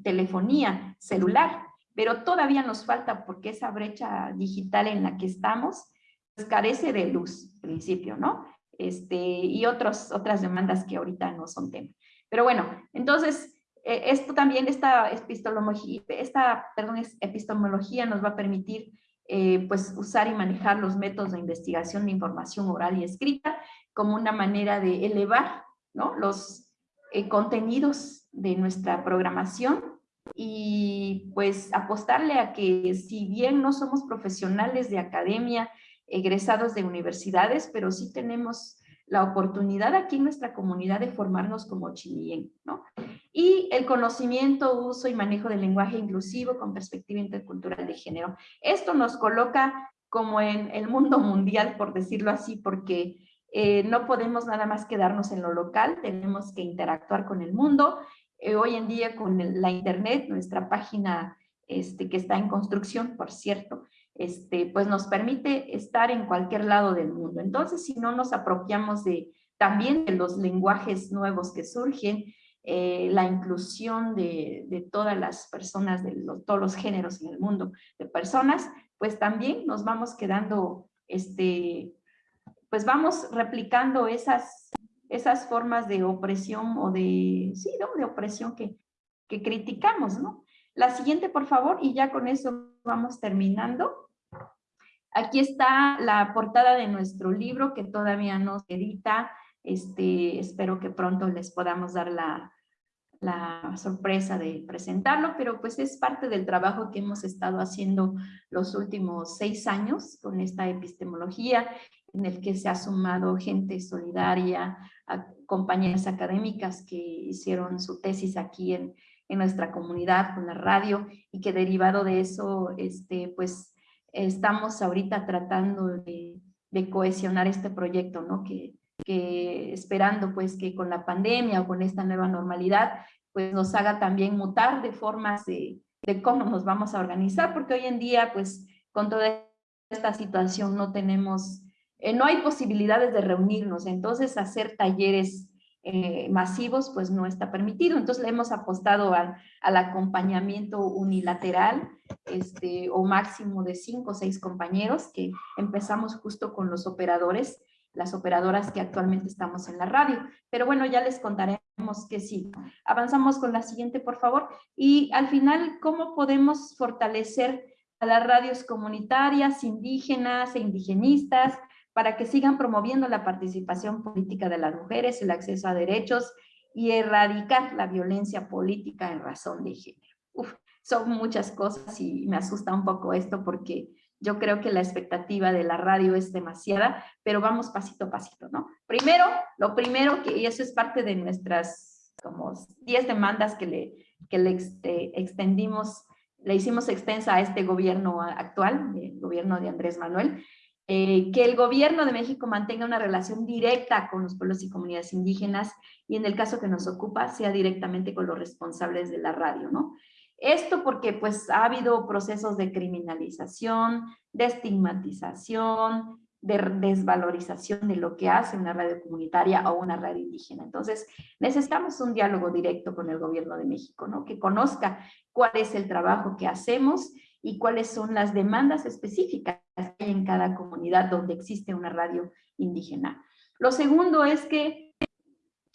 telefonía celular, pero todavía nos falta porque esa brecha digital en la que estamos pues, carece de luz, en principio, ¿no? Este, y otros, otras demandas que ahorita no son tema. Pero bueno, entonces eh, esto también, esta epistemología, esta, perdón, epistemología nos va a permitir eh, pues usar y manejar los métodos de investigación de información oral y escrita como una manera de elevar los eh, contenidos de nuestra programación y pues apostarle a que si bien no somos profesionales de academia, egresados de universidades, pero sí tenemos la oportunidad aquí en nuestra comunidad de formarnos como chilien, ¿no? Y el conocimiento, uso y manejo del lenguaje inclusivo con perspectiva intercultural de género. Esto nos coloca como en el mundo mundial, por decirlo así, porque eh, no podemos nada más quedarnos en lo local, tenemos que interactuar con el mundo. Eh, hoy en día con la internet, nuestra página este, que está en construcción, por cierto, este, pues nos permite estar en cualquier lado del mundo. Entonces, si no nos apropiamos de también de los lenguajes nuevos que surgen, eh, la inclusión de, todas las personas, de todos los géneros en el mundo de personas, pues también nos vamos quedando, este, pues vamos replicando esas, esas formas de opresión o de, sí, de opresión que, que criticamos, ¿no? La siguiente, por favor, y ya con eso vamos terminando. Aquí está la portada de nuestro libro que todavía no se edita. Este, espero que pronto les podamos dar la, la sorpresa de presentarlo, pero pues es parte del trabajo que hemos estado haciendo los últimos seis años con esta epistemología, en el que se ha sumado gente solidaria, compañeras académicas que hicieron su tesis aquí en, en nuestra comunidad con la radio y que derivado de eso, este, pues estamos ahorita tratando de, cohesionar este proyecto, ¿no? Que, esperando pues que con la pandemia o con esta nueva normalidad pues nos haga también mutar de formas de, de cómo nos vamos a organizar, porque hoy en día pues con toda esta situación no tenemos, eh, no hay posibilidades de reunirnos, entonces hacer talleres eh, masivos pues no está permitido, entonces le hemos apostado al, al acompañamiento unilateral este, o máximo de cinco o seis compañeros que empezamos justo con los operadores las operadoras que actualmente estamos en la radio. Pero bueno, ya les contaremos que sí. Avanzamos con la siguiente, por favor. Y al final, ¿cómo podemos fortalecer a las radios comunitarias, indígenas e indigenistas para que sigan promoviendo la participación política de las mujeres, el acceso a derechos y erradicar la violencia política en razón de género? Uf, son muchas cosas y me asusta un poco esto porque yo creo que la expectativa de la radio es demasiada, pero vamos pasito a pasito, ¿no? Primero, lo primero, que, y eso es parte de nuestras como 10 demandas que le, que le extendimos, le hicimos extensa a este gobierno actual, el gobierno de Andrés Manuel, eh, que el gobierno de México mantenga una relación directa con los pueblos y comunidades indígenas y en el caso que nos ocupa sea directamente con los responsables de la radio, ¿no? Esto porque pues ha habido procesos de criminalización, de estigmatización, de desvalorización de lo que hace una radio comunitaria o una radio indígena. Entonces, necesitamos un diálogo directo con el gobierno de México, ¿no? Que conozca cuál es el trabajo que hacemos y cuáles son las demandas específicas hay en cada comunidad donde existe una radio indígena. Lo segundo es que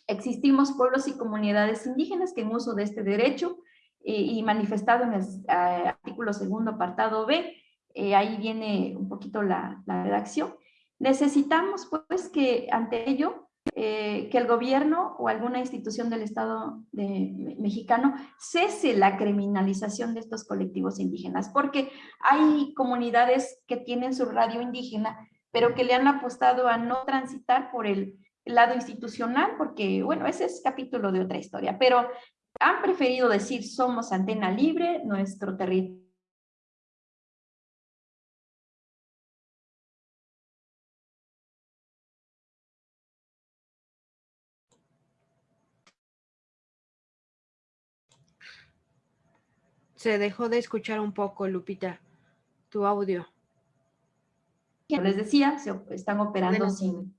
existimos pueblos y comunidades indígenas que en uso de este derecho y manifestado en el eh, artículo segundo apartado B, eh, ahí viene un poquito la, redacción. Necesitamos pues que ante ello, eh, que el gobierno o alguna institución del Estado de, mexicano cese la criminalización de estos colectivos indígenas, porque hay comunidades que tienen su radio indígena, pero que le han apostado a no transitar por el lado institucional, porque, bueno, ese es capítulo de otra historia, pero han preferido decir somos antena libre, nuestro territorio Se dejó de escuchar un poco, Lupita, tu audio. Les decía, se están operando sin...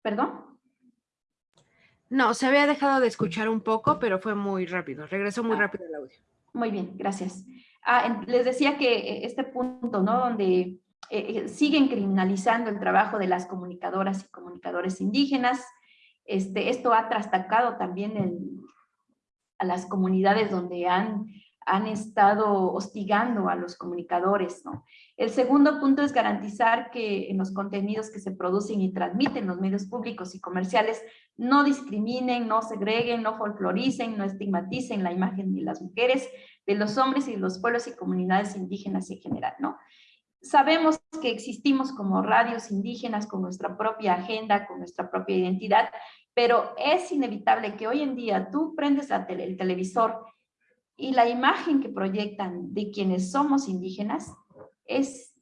¿Perdón? No, se había dejado de escuchar un poco, pero fue muy rápido. Regresó muy ah. rápido el audio. Muy bien, gracias. Ah, les decía que eh, este punto, ¿no? Donde eh, eh, siguen criminalizando el trabajo de las comunicadoras y comunicadores indígenas. Este, esto ha trastacado también a las comunidades donde han han estado hostigando a los comunicadores. ¿no? El segundo punto es garantizar que en los contenidos que se producen y transmiten los medios públicos y comerciales no discriminen, no segreguen, no folcloricen, no estigmaticen la imagen de las mujeres, de los hombres y de los pueblos y comunidades indígenas en general. ¿no? Sabemos que existimos como radios indígenas con nuestra propia agenda, con nuestra propia identidad, pero es inevitable que hoy en día tú prendes la tele, el televisor y la imagen que proyectan de quienes somos indígenas es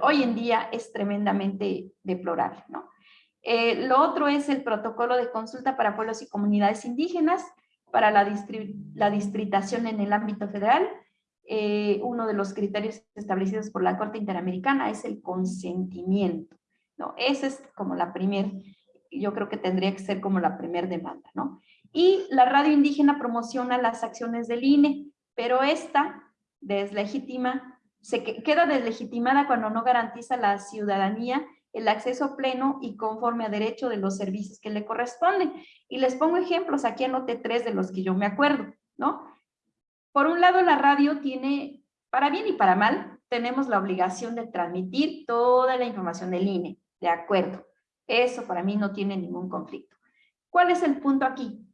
hoy en día es tremendamente deplorable, ¿no? Eh, lo otro es el protocolo de consulta para pueblos y comunidades indígenas para la, distritación en el ámbito federal. Eh, uno de los criterios establecidos por la Corte Interamericana es el consentimiento. ¿no? Esa es como la primer, yo creo que tendría que ser como la primer demanda. ¿no? Y la radio indígena promociona las acciones del INE, pero esta deslegitima, se queda deslegitimada cuando no garantiza la ciudadanía el acceso pleno y conforme a derecho de los servicios que le corresponden. Y les pongo ejemplos, aquí anoté tres de los que yo me acuerdo, ¿no? Por un lado, la radio tiene, para bien y para mal, tenemos la obligación de transmitir toda la información del INE, de acuerdo. Eso para mí no tiene ningún conflicto. ¿Cuál es el punto aquí?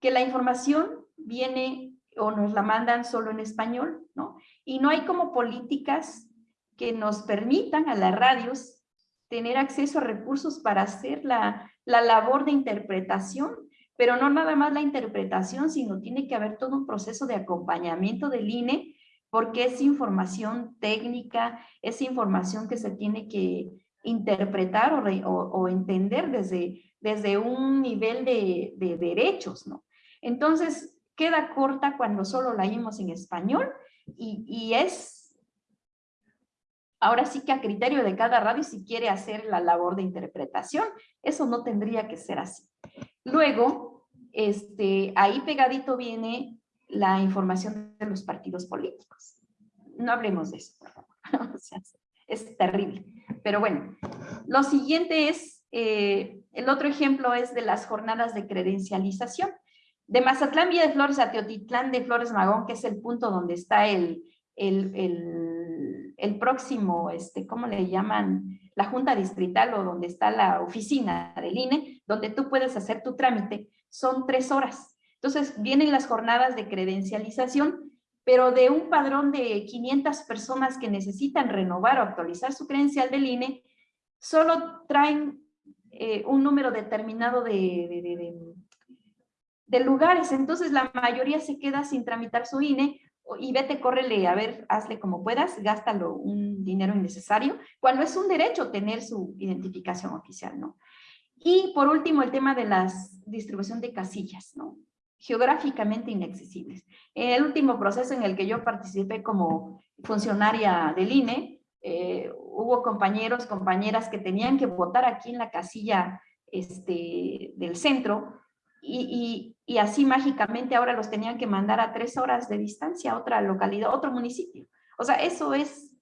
Que la información viene o nos la mandan solo en español, ¿no? Y no hay como políticas que nos permitan a las radios tener acceso a recursos para hacer la, la labor de interpretación, pero no nada más la interpretación, sino tiene que haber todo un proceso de acompañamiento del INE, porque es información técnica, es información que se tiene que interpretar o, entender desde, desde un nivel de derechos, ¿no? Entonces, queda corta cuando solo la oímos en español y, es ahora sí que a criterio de cada radio si quiere hacer la labor de interpretación. Eso no tendría que ser así. Luego, este, ahí pegadito viene la información de los partidos políticos. No hablemos de eso, por favor. es terrible. Pero bueno, lo siguiente es, eh, el otro ejemplo es de las jornadas de credencialización. De Mazatlán, Villa de Flores a Teotitlán de Flores Magón, que es el punto donde está el, el el próximo, este, ¿cómo le llaman? La junta distrital o donde está la oficina del INE, donde tú puedes hacer tu trámite, son tres horas. Entonces vienen las jornadas de credencialización, pero de un padrón de 500 personas que necesitan renovar o actualizar su credencial del INE, solo traen eh, un número determinado de, de, de, lugares. Entonces la mayoría se queda sin tramitar su INE y vete, córrele, a ver, hazle como puedas, gástalo un dinero innecesario, cuando es un derecho tener su identificación oficial, ¿no? Y por último, el tema de la distribución de casillas, ¿no? Geográficamente inaccesibles. En el último proceso en el que yo participé como funcionaria del INE, eh, hubo compañeros, compañeras que tenían que votar aquí en la casilla este, del centro, y, así mágicamente ahora los tenían que mandar a tres horas de distancia a otra localidad, otro municipio. O sea, eso es,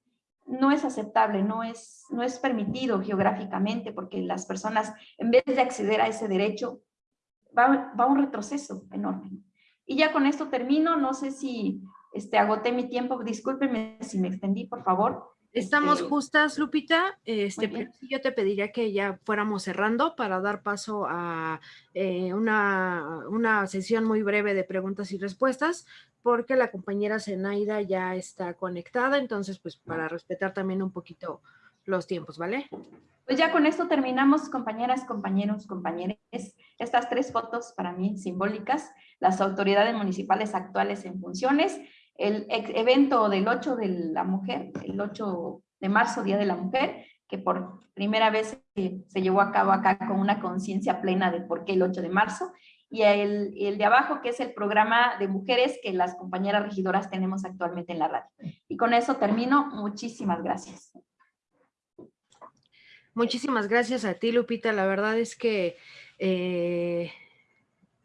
no es aceptable, no es, no es permitido geográficamente porque las personas, en vez de acceder a ese derecho, va, va un retroceso enorme. Y ya con esto termino, no sé si este, agoté mi tiempo, discúlpenme si me extendí, por favor. Estamos justas, Lupita. Este, yo te pediría que ya fuéramos cerrando para dar paso a eh, una, una, sesión muy breve de preguntas y respuestas, porque la compañera Zenaida ya está conectada, entonces, pues, para respetar también un poquito los tiempos, ¿vale? Pues ya con esto terminamos, compañeras, compañeros, compañeres. Estas tres fotos para mí simbólicas, las autoridades municipales actuales en funciones, el evento del 8 de la mujer, el 8 de marzo, Día de la Mujer, que por primera vez se, llevó a cabo acá con una conciencia plena de por qué el 8 de marzo, y el, el, de abajo, que es el programa de mujeres que las compañeras regidoras tenemos actualmente en la radio. Y con eso termino. Muchísimas gracias. Muchísimas gracias a ti, Lupita. La verdad es que eh,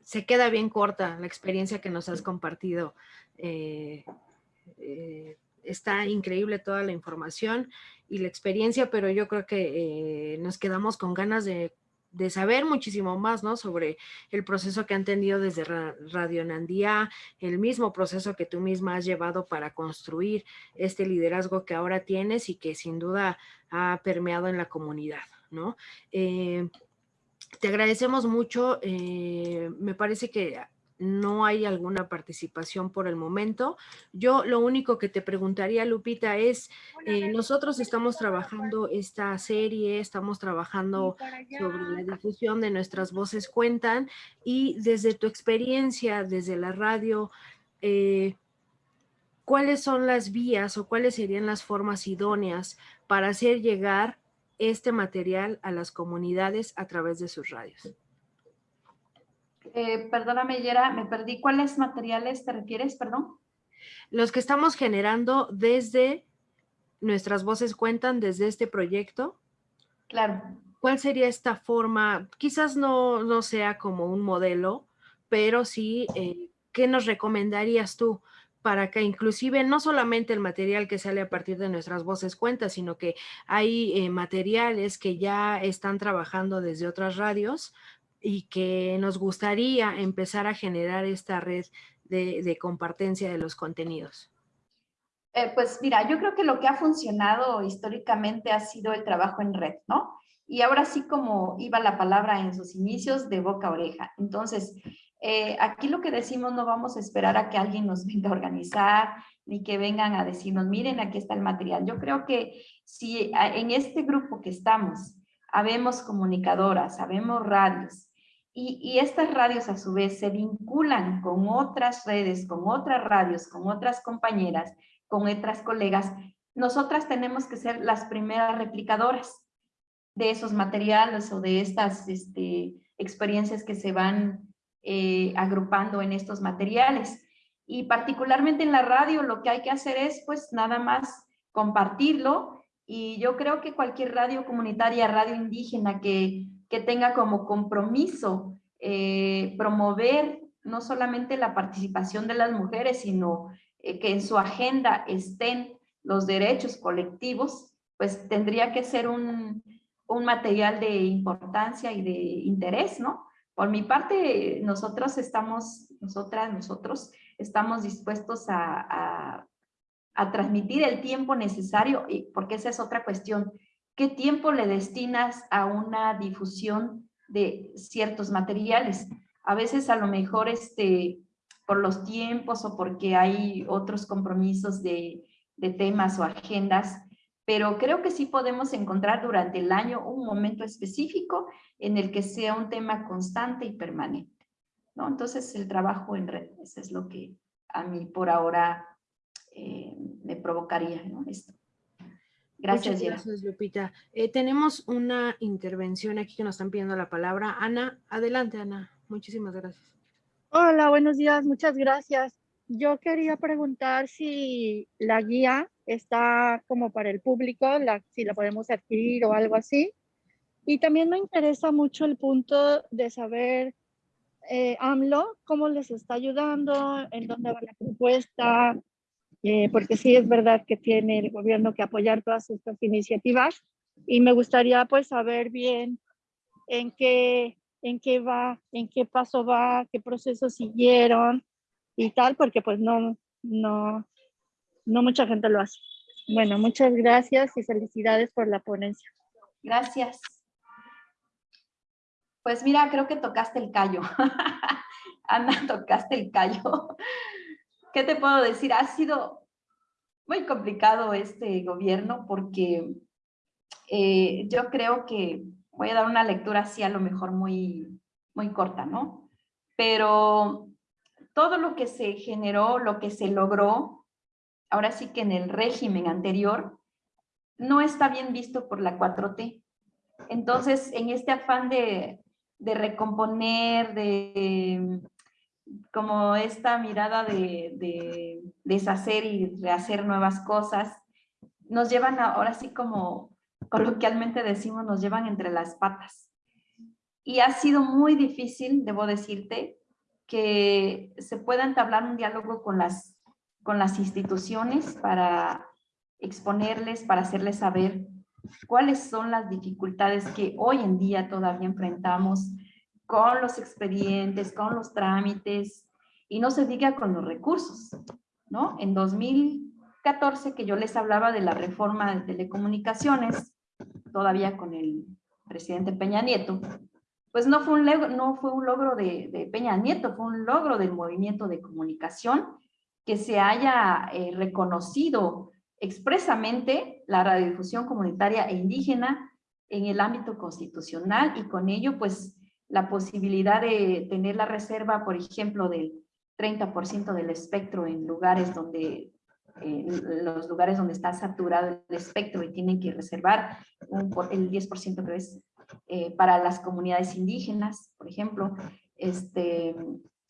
se queda bien corta la experiencia que nos has compartido eh, eh, está increíble toda la información y la experiencia, pero yo creo que eh, nos quedamos con ganas de, saber muchísimo más, ¿no? Sobre el proceso que han tenido desde Radio Nandía, el mismo proceso que tú misma has llevado para construir este liderazgo que ahora tienes y que sin duda ha permeado en la comunidad, ¿no? te agradecemos mucho, me parece que no hay alguna participación por el momento. Yo lo único que te preguntaría, Lupita, es, eh, nosotros estamos trabajando esta serie, estamos trabajando sobre la difusión de nuestras voces cuentan y desde tu experiencia, desde la radio, eh, ¿cuáles son las vías o cuáles serían las formas idóneas para hacer llegar este material a las comunidades a través de sus radios. Eh, perdóname, Yera, me perdí. ¿Cuáles materiales te refieres, perdón? Los que estamos generando desde Nuestras Voces Cuentan, desde este proyecto. Claro. ¿Cuál sería esta forma? Quizás no, no sea como un modelo, pero sí, eh, ¿qué nos recomendarías tú? para que inclusive no solamente el material que sale a partir de nuestras voces cuenta, sino que hay eh, materiales que ya están trabajando desde otras radios y que nos gustaría empezar a generar esta red de, de compartencia de los contenidos. Eh, pues mira, yo creo que lo que ha funcionado históricamente ha sido el trabajo en red, ¿no? Y ahora sí como iba la palabra en sus inicios, de boca a oreja. Entonces, eh, aquí lo que decimos no vamos a esperar a que alguien nos venga a organizar, ni que vengan a decirnos, miren, aquí está el material. Yo creo que si en este grupo que estamos, habemos comunicadoras, habemos radios, y, estas radios a su vez se vinculan con otras redes, con otras radios, con otras compañeras, con otras colegas, nosotras tenemos que ser las primeras replicadoras de esos materiales o de estas este, experiencias que se van eh, agrupando en estos materiales. Y particularmente en la radio lo que hay que hacer es pues nada más compartirlo y yo creo que cualquier radio comunitaria, radio indígena que que tenga como compromiso eh, promover no solamente la participación de las mujeres, sino eh, que en su agenda estén los derechos colectivos, pues tendría que ser un, material de importancia y de interés, ¿no? Por mi parte, nosotros estamos, nosotras, nosotros, estamos dispuestos a, a transmitir el tiempo necesario, porque esa es otra cuestión. ¿Qué tiempo le destinas a una difusión de ciertos materiales? A veces a lo mejor este, por los tiempos o porque hay otros compromisos de, temas o agendas, pero creo que sí podemos encontrar durante el año un momento específico en el que sea un tema constante y permanente. ¿no? Entonces el trabajo en red, eso es lo que a mí por ahora eh, me provocaría ¿no? esto. Gracias, gracias Lupita. Eh, tenemos una intervención aquí que nos están pidiendo la palabra. Ana, adelante, Ana. Muchísimas gracias. Hola, buenos días. Muchas gracias. Yo quería preguntar si la guía está como para el público, si la podemos adquirir o algo así. Y también me interesa mucho el punto de saber eh, AMLO, cómo les está ayudando, en dónde va la propuesta, eh, porque sí es verdad que tiene el gobierno que apoyar todas estas iniciativas y me gustaría pues saber bien en qué, en qué va, en qué paso va, qué proceso siguieron y tal, porque pues no, no, no mucha gente lo hace. Bueno, muchas gracias y felicidades por la ponencia. Gracias. Pues mira, creo que tocaste el callo. Ana, tocaste el callo. ¿Qué te puedo decir? Ha sido muy complicado este gobierno porque eh, yo creo que voy a dar una lectura así a lo mejor muy, muy corta, ¿no? Pero todo lo que se generó, lo que se logró, ahora sí que en el régimen anterior, no está bien visto por la 4T. Entonces, en este afán de, de recomponer, de como esta mirada de, deshacer y rehacer nuevas cosas, nos llevan ahora sí como coloquialmente decimos, nos llevan entre las patas. Y ha sido muy difícil, debo decirte, que se pueda entablar un diálogo con las, con las instituciones para exponerles, para hacerles saber cuáles son las dificultades que hoy en día todavía enfrentamos con los expedientes, con los trámites, y no se diga con los recursos, ¿no? En 2014, que yo les hablaba de la reforma de telecomunicaciones, todavía con el presidente Peña Nieto, pues no fue un, logro, no fue un logro de, Peña Nieto, fue un logro del movimiento de comunicación que se haya eh, reconocido expresamente la radiodifusión comunitaria e indígena en el ámbito constitucional y con ello pues la posibilidad de tener la reserva, por ejemplo, del 30% del espectro en lugares donde en los lugares donde está saturado el espectro y tienen que reservar un, el 10% que es eh, para las comunidades indígenas, por ejemplo. Este,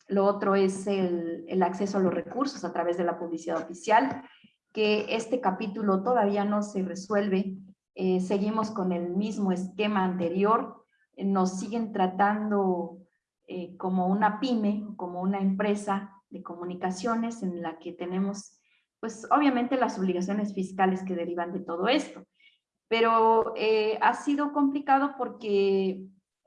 lo otro es el, el, acceso a los recursos a través de la publicidad oficial, que este capítulo todavía no se resuelve. Eh, seguimos con el mismo esquema anterior. Nos siguen tratando eh, como una pyme, como una empresa de comunicaciones en la que tenemos, pues obviamente las obligaciones fiscales que derivan de todo esto. Pero eh, ha sido complicado porque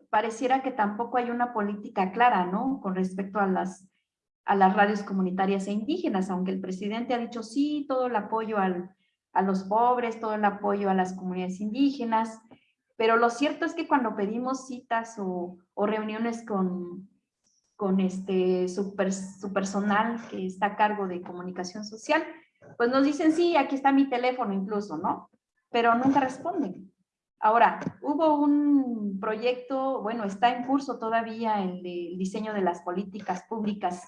pareciera que tampoco hay una política clara, ¿no? Con respecto a las, a las radios comunitarias e indígenas, aunque el presidente ha dicho sí, todo el apoyo al, a los pobres, todo el apoyo a las comunidades indígenas, pero lo cierto es que cuando pedimos citas o, o reuniones con, con este, su, su, personal que está a cargo de comunicación social, pues nos dicen, sí, aquí está mi teléfono incluso, ¿no? pero nunca responden. Ahora, hubo un proyecto, bueno, está en curso todavía el, diseño de las políticas públicas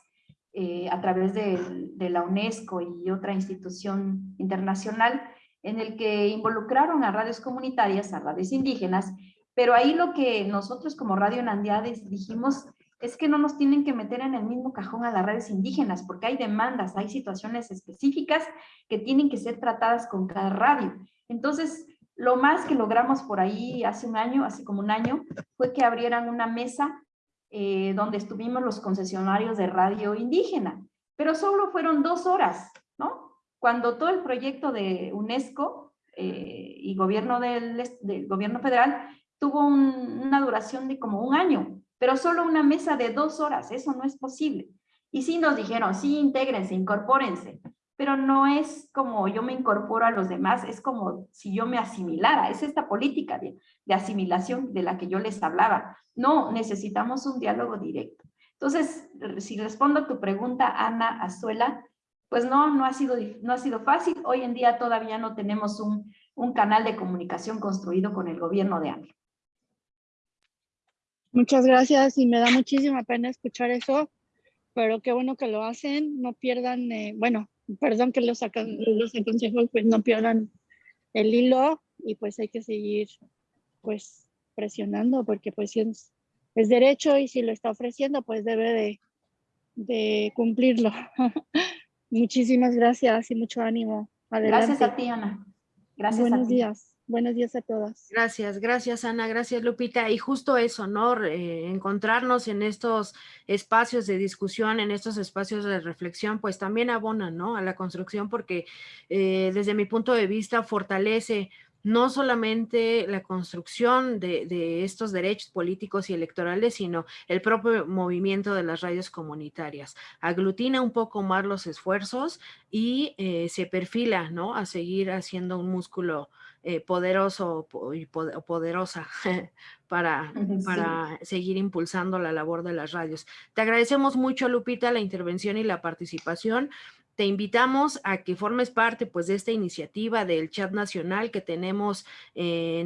eh, a través de, de, la UNESCO y otra institución internacional, en el que involucraron a radios comunitarias, a radios indígenas, pero ahí lo que nosotros como Radio Nandiades dijimos es que no nos tienen que meter en el mismo cajón a las redes indígenas, porque hay demandas, hay situaciones específicas que tienen que ser tratadas con cada radio. Entonces, lo más que logramos por ahí hace un año, hace como un año, fue que abrieran una mesa eh, donde estuvimos los concesionarios de radio indígena, pero solo fueron dos horas, ¿no? Cuando todo el proyecto de UNESCO eh, y gobierno del, gobierno federal tuvo una duración de como un año, pero solo una mesa de dos horas, eso no es posible. Y sí nos dijeron, sí, intégrense, incorpórense, pero no es como yo me incorporo a los demás, es como si yo me asimilara, es esta política de, asimilación de la que yo les hablaba. No, necesitamos un diálogo directo. Entonces, si respondo a tu pregunta, Ana Azuela, pues no, no ha sido, no ha sido fácil. Hoy en día todavía no tenemos un, un canal de comunicación construido con el gobierno de AMLO. Muchas gracias y me da muchísima pena escuchar eso, pero qué bueno que lo hacen, no pierdan, eh, bueno, perdón que los, sacan, los aconsejo, pues no pierdan el hilo y pues hay que seguir pues presionando porque pues es, es derecho y si lo está ofreciendo pues debe de, de cumplirlo. Muchísimas gracias y mucho ánimo. Adelante. Gracias a ti, Ana. Gracias Buenos a ti. días. Buenos días a todas. Gracias, gracias Ana, gracias Lupita. Y justo eso, ¿no? Eh, encontrarnos en estos espacios de discusión, en estos espacios de reflexión, pues también abona, ¿no? A la construcción porque eh, desde mi punto de vista fortalece no solamente la construcción de, estos derechos políticos y electorales, sino el propio movimiento de las radios comunitarias. Aglutina un poco más los esfuerzos y eh, se perfila ¿no? a seguir haciendo un músculo eh, poderoso y poderosa para, para seguir impulsando la labor de las radios. Te agradecemos mucho, Lupita, la intervención y la participación te invitamos a que formes parte pues de esta iniciativa del chat nacional que tenemos en